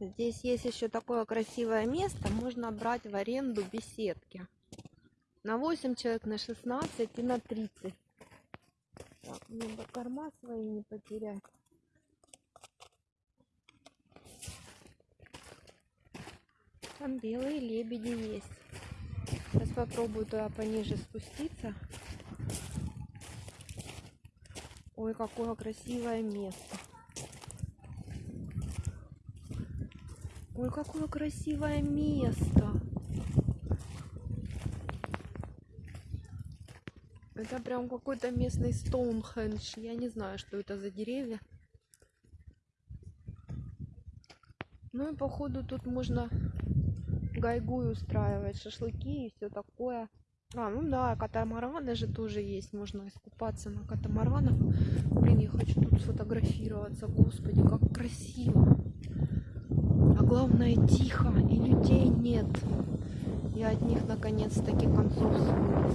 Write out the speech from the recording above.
Здесь есть еще такое красивое место. Можно брать в аренду беседки. На 8 человек, на 16 и на 30. Так, мне корма свои не потерять. Там белые лебеди есть. Сейчас попробую туда пониже спуститься. Ой, какое красивое место. Ой, какое красивое место. Это прям какой-то местный Стоунхендж. Я не знаю, что это за деревья. Ну и походу тут можно гайгу устраивать, шашлыки и все такое. А, ну да, катамараны же тоже есть. Можно искупаться на катамаранах. Блин, я хочу тут сфотографироваться. Господи, как красиво. Главное, тихо, и людей нет. Я от них наконец-таки концов свыклась.